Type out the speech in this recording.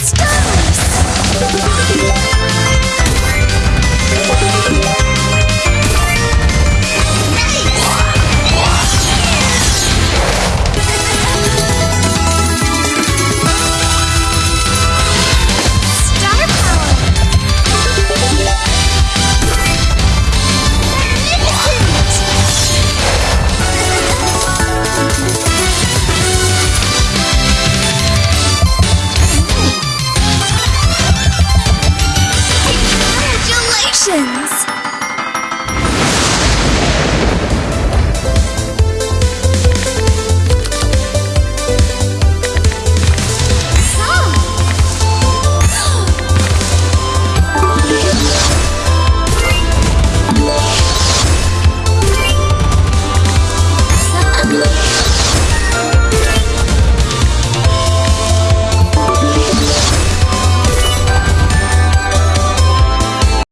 Let's go!